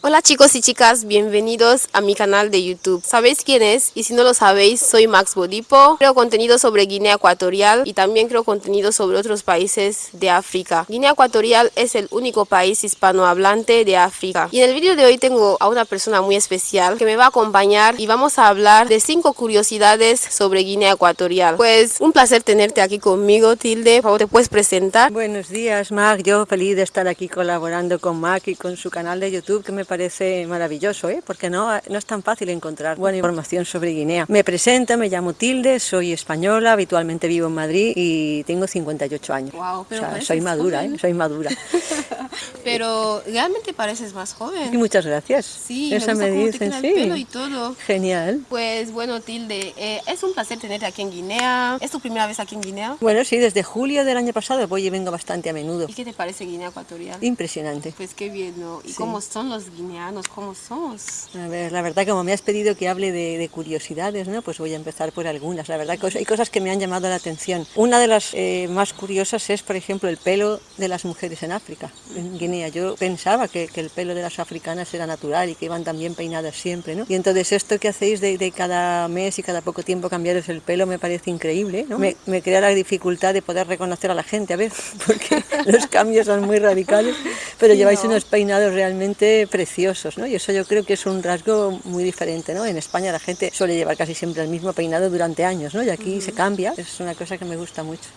Hola chicos y chicas, bienvenidos a mi canal de YouTube. ¿Sabéis quién es? Y si no lo sabéis, soy Max Bodipo. Creo contenido sobre Guinea Ecuatorial y también creo contenido sobre otros países de África. Guinea Ecuatorial es el único país hispanohablante de África. Y en el vídeo de hoy tengo a una persona muy especial que me va a acompañar y vamos a hablar de cinco curiosidades sobre Guinea Ecuatorial. Pues un placer tenerte aquí conmigo, Tilde. Por favor, ¿te puedes presentar? Buenos días, Mac. Yo feliz de estar aquí colaborando con Mac y con su canal de YouTube que me parece maravilloso, ¿eh? porque no, no es tan fácil encontrar buena información sobre Guinea. Me presento, me llamo Tilde, soy española, habitualmente vivo en Madrid y tengo 58 años. Wow, pero o sea, soy madura, ¿eh? soy madura. pero realmente pareces más joven. Y muchas gracias. Sí, Eso me, me dicen, sí. El pelo y todo. Genial. Pues bueno, Tilde, eh, es un placer tenerte aquí en Guinea. ¿Es tu primera vez aquí en Guinea? Bueno, sí, desde julio del año pasado voy y vengo bastante a menudo. ¿Y qué te parece Guinea Ecuatorial? Impresionante. Pues qué bien, ¿no? ¿Y Sí. cómo son los guineanos? ¿Cómo somos? A ver, la verdad, como me has pedido que hable de, de curiosidades, ¿no? Pues voy a empezar por algunas. La verdad, cos- hay cosas que me han llamado la atención. Una de las eh, más curiosas es, por ejemplo, el pelo de las mujeres en África, en Guinea. Yo pensaba que, que el pelo de las africanas era natural y que iban también peinadas siempre, ¿no? Y entonces esto que hacéis de, de cada mes y cada poco tiempo cambiaros el pelo me parece increíble, ¿no? Me, me crea la dificultad de poder reconocer a la gente a veces, porque los cambios son muy radicales, pero Sí, lleváis ¿no? unos peinados realmente preciosos, ¿no? Y eso yo creo que es un rasgo muy diferente, ¿no? En España la gente suele llevar casi siempre el mismo peinado durante años, ¿no? Y aquí se cambia, es una cosa que me gusta mucho.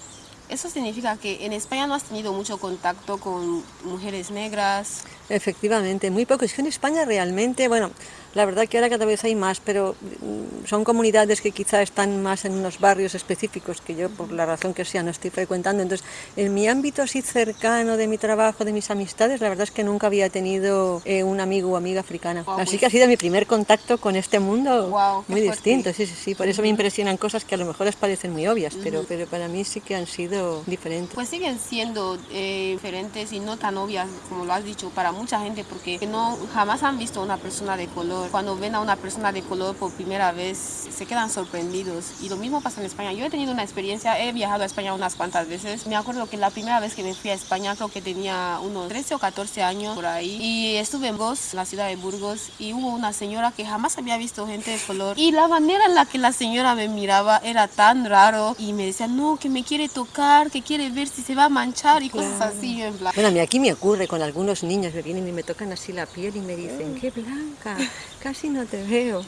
Eso significa que en España no has tenido mucho contacto con mujeres negras. Efectivamente, muy poco. Es que en España realmente, bueno, la verdad que ahora cada vez hay más, pero mm, son comunidades que quizá están más en unos barrios específicos que yo, por la razón que sea, no estoy frecuentando. Entonces, en mi ámbito así cercano de mi trabajo, de mis amistades, la verdad es que nunca había tenido eh, un amigo o amiga africana. Guau, así que ha sido mi primer contacto con este mundo qué muy distinto. Sí, sí, sí. Por eso me impresionan cosas que a lo mejor les parecen muy obvias, pero, pero para mí sí que han sido diferentes. Pues siguen siendo eh, diferentes y no tan obvias como lo has dicho para mucha gente porque no jamás han visto una persona de color. Cuando ven a una persona de color por primera vez se quedan sorprendidos. Y lo mismo pasa en España. Yo he tenido una experiencia, he viajado a España unas cuantas veces. Me acuerdo que la primera vez que me fui a España creo que tenía unos 13 o 14 años por ahí. Y estuve en Burgos, la ciudad de Burgos y hubo una señora que jamás había visto gente de color. Y la manera en la que la señora me miraba era tan raro. Y me decía no que me quiere tocar, que quiere ver si se va a manchar y cosas Claro. así yo en plan. Bueno, a mí aquí me ocurre con algunos niños que vienen y me tocan así la piel y me dicen, qué blanca, casi no te veo.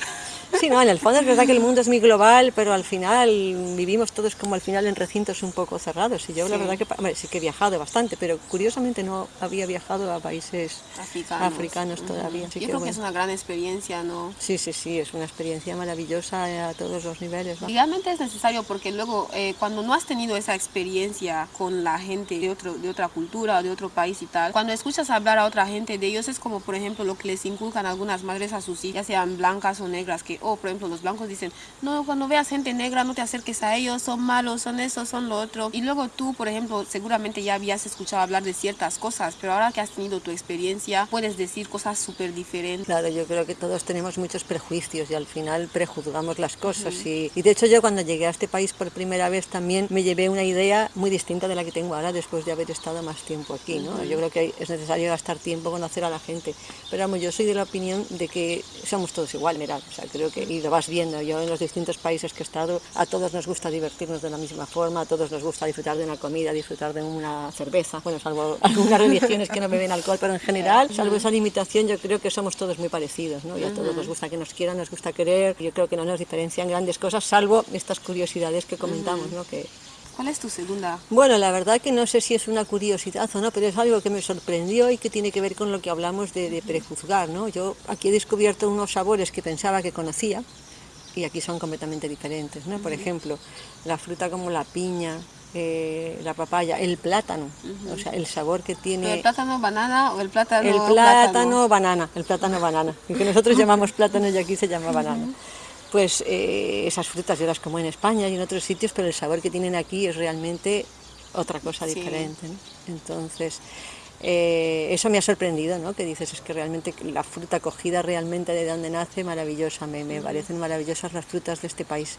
Sí, no, en el fondo es verdad que el mundo es muy global, pero al final vivimos todos como al final en recintos un poco cerrados. Y yo la Sí. verdad que hombre, sí que he viajado bastante, pero curiosamente no había viajado a países africanos. africanos Ujú. todavía. así Yo que creo que bueno. es una gran experiencia, ¿no? Sí, sí, sí, es una experiencia maravillosa a todos los niveles. ¿no? Realmente es necesario porque luego eh, cuando no has tenido esa experiencia con la gente de, otro, de otra cultura o de otro país y tal, cuando escuchas hablar a otra gente de ellos es como por ejemplo lo que les inculcan algunas madres a sus hijas, ya sean blancas o negras, que, oh, por ejemplo, los blancos dicen, no, cuando veas gente negra no te acerques a ellos, son malos, son eso, son lo otro. Y luego tú, por ejemplo, seguramente ya habías escuchado hablar de ciertas cosas, pero ahora que has tenido tu experiencia puedes decir cosas súper diferentes. Claro, yo creo que todos tenemos muchos prejuicios y al final prejuzgamos las cosas. y, y de hecho yo cuando llegué a este país por primera vez también me llevé una idea muy distinta de la que tengo ahora después de haber estado más tiempo aquí. ¿no? Yo creo que es necesario gastar tiempo conocer a la gente. Pero vamos, yo soy de la opinión de que somos todos igual, o sea, creo que, y lo vas viendo, yo en los distintos países que he estado, a todos nos gusta divertirnos de la misma forma, a todos nos gusta disfrutar de una comida, disfrutar de una cerveza, bueno, salvo algunas religiones que no beben alcohol, pero en general, salvo esa limitación, yo creo que somos todos muy parecidos, ¿no? Y a todos nos gusta que nos quieran, nos gusta querer, yo creo que no nos diferencian grandes cosas, salvo estas curiosidades que comentamos, ¿no? Que, ¿Cuál es tu segunda? bueno, la verdad que no sé si es una curiosidad o no, pero es algo que me sorprendió y que tiene que ver con lo que hablamos de, de prejuzgar, ¿no? Yo aquí he descubierto unos sabores que pensaba que conocía y aquí son completamente diferentes, ¿no? Por ejemplo, la fruta como la piña, eh, la papaya, el plátano, o sea, el sabor que ¿Pero tiene ¿El plátano banana o el plátano el plátano banana, el plátano banana, el que nosotros llamamos plátano y aquí se llama banana. Pues eh, esas frutas yo las como en España y en otros sitios, pero el sabor que tienen aquí es realmente otra cosa Sí. diferente. ¿no? Entonces, eh, eso me ha sorprendido, ¿no? Que dices, es que realmente la fruta cogida realmente de donde nace, maravillosa, me, me parecen maravillosas las frutas de este país.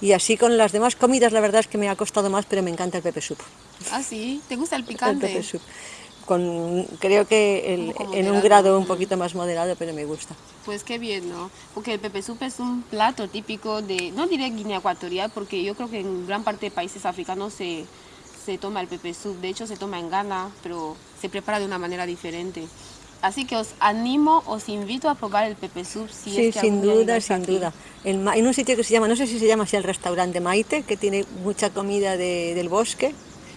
Y así con las demás comidas, la verdad es que me ha costado más, pero me encanta el pepe soup. Ah, sí. ¿Te gusta el El picante? pepe soup. Con, creo que el- en un grado un mm. poquito más moderado, pero me gusta. Pues qué bien, ¿no? Porque el pepe soup es un plato típico de, no diré Guinea Ecuatorial, porque yo creo que en gran parte de países africanos se, se toma el pepe soup. De hecho, se toma en Ghana, pero se prepara de una manera diferente. Así que os animo, os invito a probar el pepe soup si Sí, es que sin duda, sin aquí. duda. El en un sitio que se llama, no sé si se llama así el restaurante Maite, que tiene mucha comida de- del bosque,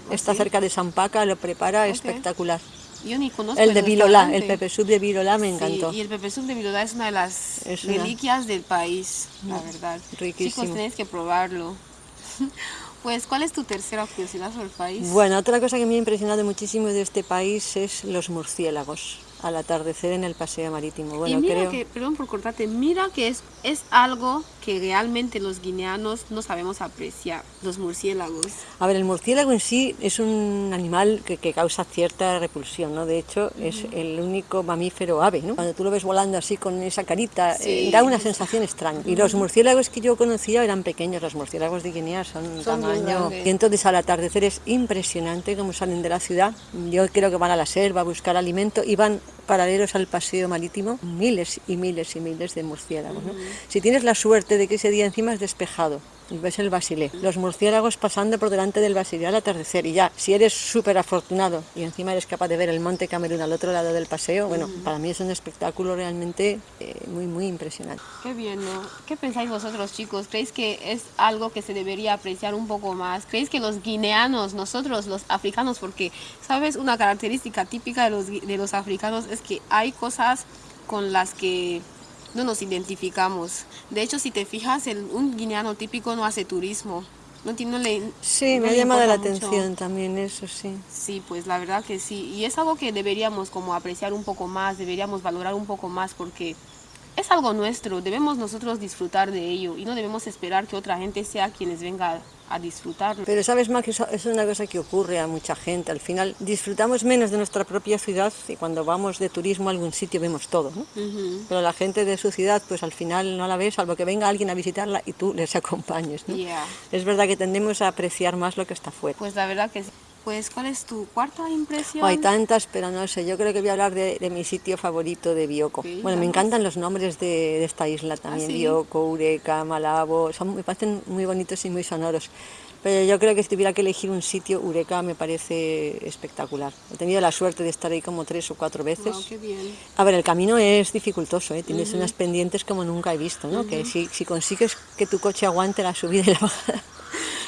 está cerca de San Paca, lo prepara espectacular. Yo ni conozco El de Vilolá, el pepe soup de Vilolá me Sí, encantó. y el pepe soup de Vilolá es una de las una- reliquias del país, la verdad. riquísimo. Chicos, tenéis que probarlo. Pues, ¿cuál es tu tercera curiosidad sobre el país? Bueno, otra cosa que me ha impresionado muchísimo de este país es los murciélagos al atardecer en el paseo marítimo. Bueno, y mira creo que, perdón por cortarte, mira que es, es algo que realmente los guineanos no sabemos apreciar, los murciélagos. A ver, el murciélago en sí es un animal que, que causa cierta repulsión, ¿no? De hecho, es el único mamífero ave, ¿no? Cuando tú lo ves volando así con esa carita, eh, da una sensación extraña. Y los murciélagos que yo conocía eran pequeños, los murciélagos de Guinea son Son tamaño... Y entonces al atardecer es impresionante cómo salen de la ciudad. Yo creo que van a la selva a buscar alimento y van paralelos al paseo marítimo miles y miles y miles de murciélagos. ¿no? Si tienes la suerte de que ese día encima es despejado ves el basilé, los murciélagos pasando por delante del basilé al atardecer y ya, si eres súper afortunado y encima eres capaz de ver el monte Camerún al otro lado del paseo, bueno, para mí es un espectáculo realmente eh, muy, muy impresionante. Qué bien, ¿no? ¿Qué pensáis vosotros, chicos? ¿Creéis que es algo que se debería apreciar un poco más? ¿Creéis que los guineanos, nosotros, los africanos, porque, ¿sabes? Una característica típica de los, de los africanos es que hay cosas con las que no nos identificamos. De hecho, si te fijas, el- un guineano típico no hace turismo. No, tiene- no le, Sí, no me ha llamado la mucho. atención también eso, sí. Sí, pues la verdad que sí. Y es algo que deberíamos como apreciar un poco más, deberíamos valorar un poco más porque es algo nuestro, debemos nosotros disfrutar de ello y no debemos esperar que otra gente sea quienes venga a disfrutarlo. Pero sabes, Max, eso es una cosa que ocurre a mucha gente. Al final disfrutamos menos de nuestra propia ciudad y cuando vamos de turismo a algún sitio vemos todo, ¿no? Ujú. Pero la gente de su ciudad, pues al final no la ves, salvo que venga alguien a visitarla y tú les acompañes, ¿no? Yeah. Es verdad que tendemos a apreciar más lo que está fuera. Pues la verdad que sí. Pues, ¿cuál es tu cuarta impresión? Hay tantas, pero no sé, yo creo que voy a hablar de, de mi sitio favorito de Bioko. Ok, bueno, me encantan los nombres de, de esta isla también, sí? Bioko, Eureka, Malabo, son, me parecen muy bonitos y muy sonoros. Pero yo creo que si tuviera que elegir un sitio, Eureka me parece espectacular. He tenido la suerte de estar ahí como tres o cuatro veces. Wow, qué bien. A ver, el camino es dificultoso, ¿eh? tienes unas pendientes como nunca he visto, ¿no? Que si, si consigues que tu coche aguante la subida y la bajada.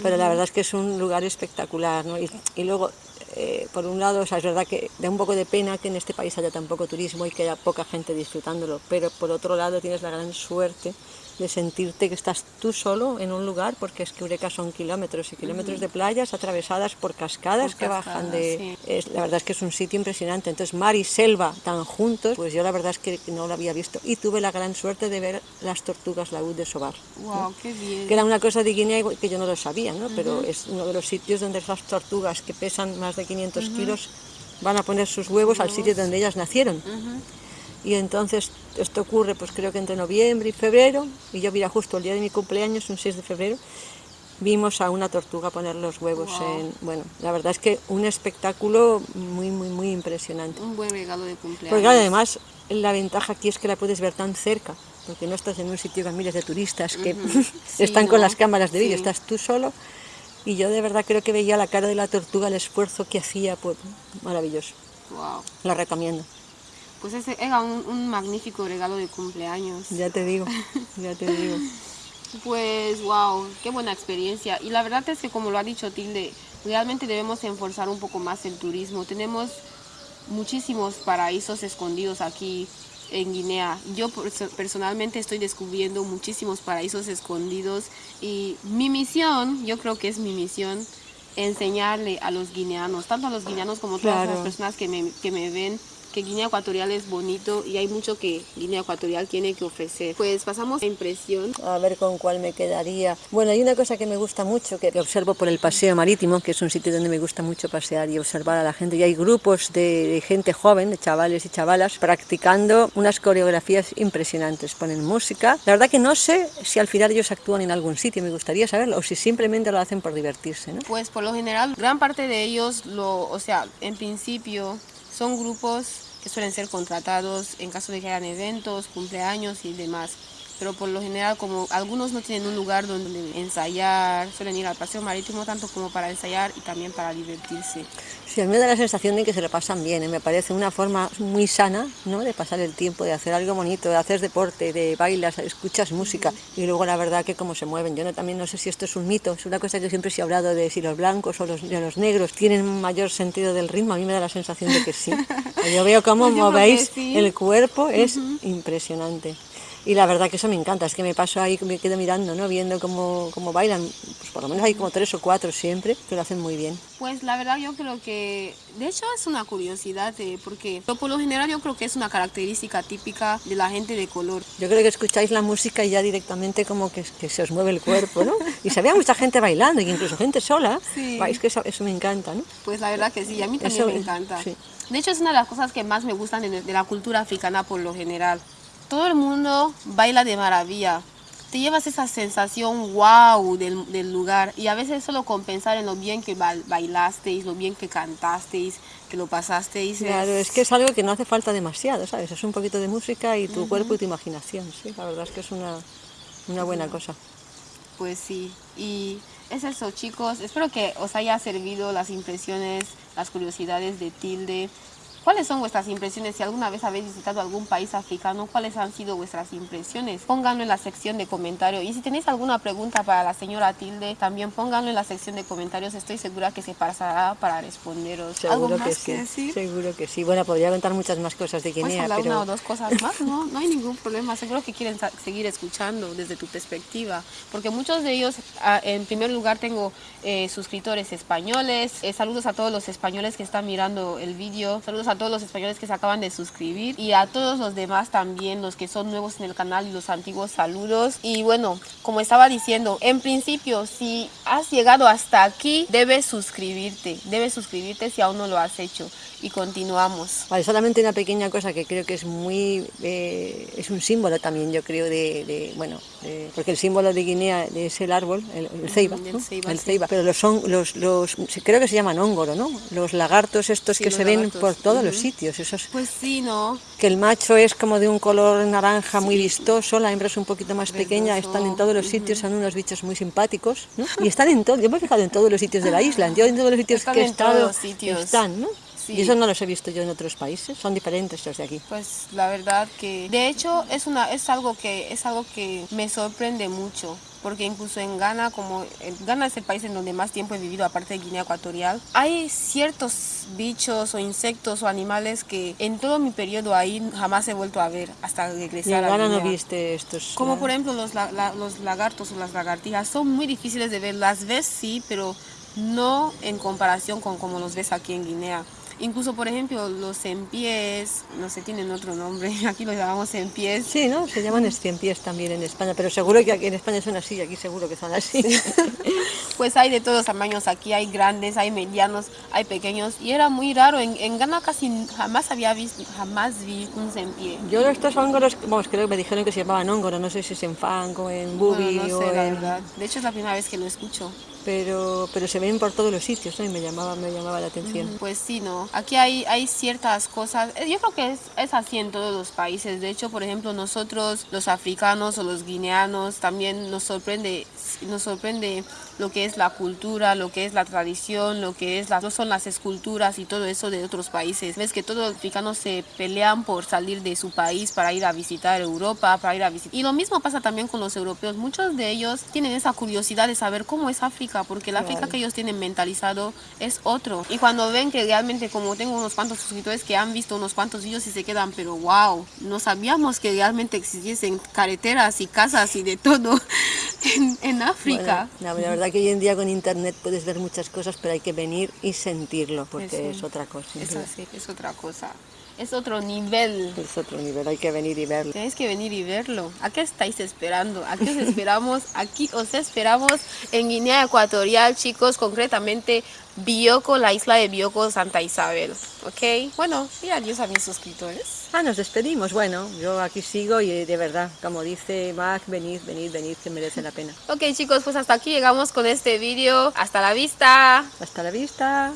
Pero la verdad es que es un lugar espectacular, ¿no? Y, y luego, eh, por un lado, o sea, es verdad que da un poco de pena que en este país haya tan poco turismo y que haya poca gente disfrutándolo, pero por otro lado tienes la gran suerte de sentirte que estás tú solo en un lugar, porque es que Eureka son kilómetros y kilómetros de playas atravesadas por cascadas Por que bajan de... es- la verdad es que es un sitio impresionante. Entonces, mar y selva tan juntos, pues yo la verdad es que no lo había visto. Y tuve la gran suerte de ver las tortugas laúd de Sobar, Wow, qué bien. que era una cosa de Guinea que yo no lo sabía, ¿no? Pero es uno de los sitios donde esas tortugas que pesan más de 500 kilos van a poner sus huevos al sitio donde ellas nacieron. Y entonces esto ocurre pues creo que entre noviembre y febrero, y yo mira justo el día de mi cumpleaños, un 6 de febrero, vimos a una tortuga poner los huevos Wow. en... Bueno, la verdad es que un espectáculo muy, muy, muy impresionante. Un buen regalo de cumpleaños. Porque además la ventaja aquí es que la puedes ver tan cerca, porque no estás en un sitio con miles de turistas que Sí, están con las cámaras de vídeo, Sí. estás tú solo. Y yo de verdad creo que veía la cara de la tortuga, el esfuerzo que hacía, pues maravilloso. Wow. La recomiendo. Pues ese era un, un magnífico regalo de cumpleaños. Ya te digo, ya te digo. Pues wow, qué buena experiencia. Y la verdad es que como lo ha dicho Tilde, realmente debemos enforzar un poco más el turismo. Tenemos muchísimos paraísos escondidos aquí en Guinea. Yo perso- personalmente estoy descubriendo muchísimos paraísos escondidos y mi misión, yo creo que es mi misión, enseñarle a los guineanos, tanto a los guineanos como a todas Claro. las personas que me, que me ven, que Guinea Ecuatorial es bonito y hay mucho que Guinea Ecuatorial tiene que ofrecer. Pues pasamos a impresión. A ver con cuál me quedaría. Bueno, hay una cosa que me gusta mucho, que observo por el paseo marítimo, que es un sitio donde me gusta mucho pasear y observar a la gente. Y hay grupos de, de gente joven, de chavales y chavalas, practicando unas coreografías impresionantes. Ponen música. La verdad que no sé si al final ellos actúan en algún sitio, me gustaría saberlo, o si simplemente lo hacen por divertirse, ¿no? Pues por lo general, gran parte de ellos, lo, o sea, en principio Son grupos que suelen ser contratados en caso de que hayan eventos, cumpleaños y demás pero por lo general como algunos no tienen un lugar donde ensayar, suelen ir al paseo marítimo tanto como para ensayar y también para divertirse. Sí, a mí me da la sensación de que se lo pasan bien, ¿eh? me parece una forma muy sana ¿no? de pasar el tiempo, de hacer algo bonito, de hacer deporte, de bailas, escuchas música y luego la verdad que cómo se mueven. Yo no, también no sé si esto es un mito, es una cosa que siempre se ha hablado de si los blancos o los, los negros tienen mayor sentido del ritmo, a mí me da la sensación de que sí. Yo veo cómo pues movéis el cuerpo, es impresionante y la verdad que eso me encanta, es que me paso ahí, me quedo mirando, ¿no? viendo cómo, cómo bailan, pues por lo menos hay como tres o cuatro siempre que lo hacen muy bien. Pues la verdad yo creo que, de hecho es una curiosidad, eh, porque por lo general yo creo que es una característica típica de la gente de color. Yo creo que escucháis la música y ya directamente como que, que se os mueve el cuerpo, ¿no? Y se ve mucha gente bailando, y incluso gente sola, sí. es que eso, me encanta, ¿no? Pues la verdad que sí, a mí también me encanta. De hecho es una de las cosas que más me gustan de la cultura africana por lo general todo el mundo baila de maravilla. Te llevas esa sensación wow del, lugar y a veces solo con pensar en lo bien que bailasteis, lo bien que cantasteis, que lo pasasteis. Claro, es... que es algo que no hace falta demasiado, ¿sabes? Es un poquito de música y tu cuerpo y tu imaginación, sí, la verdad es que es una, una buena cosa. Pues sí, y es eso chicos, espero que os haya servido las impresiones, las curiosidades de Tilde. ¿Cuáles son vuestras impresiones? Si alguna vez habéis visitado algún país africano, ¿cuáles han sido vuestras impresiones? Pónganlo en la sección de comentarios. Y si tenéis alguna pregunta para la señora Tilde, también pónganlo en la sección de comentarios. Estoy segura que se pasará para responderos. Seguro que sí. Seguro que sí. Bueno, podría contar muchas más cosas de Guinea, hablar una o dos cosas más, ¿no? No hay ningún problema. Seguro que quieren seguir escuchando desde tu perspectiva. Porque muchos de ellos, ah, en primer lugar, tengo eh, suscriptores españoles. Eh, saludos a todos los españoles que están mirando el vídeo. Saludos a a todos los españoles que se acaban de suscribir y a todos los demás también, los que son nuevos en el canal y los antiguos saludos. Y bueno, como estaba diciendo, en principio, si has llegado hasta aquí, debes suscribirte, debes suscribirte si aún no lo has hecho y continuamos. Vale, solamente una pequeña cosa que creo que es muy, eh, es un símbolo también, yo creo, de, bueno, porque el símbolo de Guinea es el árbol, el, ceiba, el ceiba, pero los, son, los, los, creo que se llaman hongoro, ¿no? Los lagartos estos que se ven por todos los sitios, esos. Pues sí, ¿no? Que el macho es como de un color naranja muy vistoso, la hembra es un poquito más pequeña, están en todos los sitios, son unos bichos muy simpáticos, ¿no? Y están en todo, yo me he fijado en todos los sitios de la isla, yo en todos los sitios que he estado, sitios. están, ¿no? Y eso no los he visto yo en otros países, son diferentes los de aquí. Pues la verdad que, de hecho, es, una, es, algo, que, es algo que me sorprende mucho porque incluso en Ghana, como Ghana es el país en donde más tiempo he vivido, aparte de Guinea Ecuatorial, hay ciertos bichos o insectos o animales que en todo mi periodo ahí jamás he vuelto a ver hasta regresar en Ghana no viste estos? Como por ejemplo los, los lagartos o las lagartijas, son muy difíciles de ver, las ves sí, pero no en comparación con como los ves aquí en Guinea. Incluso, por ejemplo, los pies no sé, tienen otro nombre, aquí los llamamos pies Sí, ¿no? Se llaman pies también en España, pero seguro que aquí en España son así, aquí seguro que son así. pues hay de todos tamaños aquí, hay grandes, hay medianos, hay pequeños, y era muy raro, en, en Ghana casi jamás había visto, jamás vi un pie Yo estos hongos, vamos, creo que me dijeron que se llamaban hongos, no sé si es en fang o en bubi no, sé, la verdad. De hecho es la primera vez que lo escucho pero, pero se ven por todos los sitios y me llamaba, me llamaba la atención. Pues sí, ¿no? Aquí hay, hay ciertas cosas, eh, yo creo que es, es así en todos los países, de hecho, por ejemplo, nosotros los africanos o los guineanos también nos sorprende, nos sorprende lo que es la cultura, lo que es la tradición, lo que es las, son las esculturas y todo eso de otros países. Ves que todos los africanos se pelean por salir de su país para ir a visitar Europa, para ir a visitar... Y lo mismo pasa también con los europeos. Muchos de ellos tienen esa curiosidad de saber cómo es África porque el África que ellos tienen mentalizado es otro. Y cuando ven que realmente, como tengo unos cuantos suscriptores que han visto unos cuantos vídeos y se quedan, pero wow, no sabíamos que realmente existiesen carreteras y casas y de todo en, África. la verdad que hoy en día con internet puedes ver muchas cosas, pero hay que venir y sentirlo, porque es otra cosa. Es así, es otra cosa. Es otro nivel. Es otro nivel, hay que venir y verlo. Tienes que venir y verlo. ¿A qué estáis esperando? Aquí os esperamos, aquí os esperamos en Guinea Ecuatorial, chicos, concretamente Bioko, la isla de Bioko, Santa Isabel. ¿Ok? Bueno, y adiós a mis suscriptores. Ah, nos despedimos. Bueno, yo aquí sigo y de verdad, como dice Mac, venid, venid, venid, que merece la pena. Ok, chicos, pues hasta aquí llegamos con este vídeo. Hasta la vista. Hasta la vista.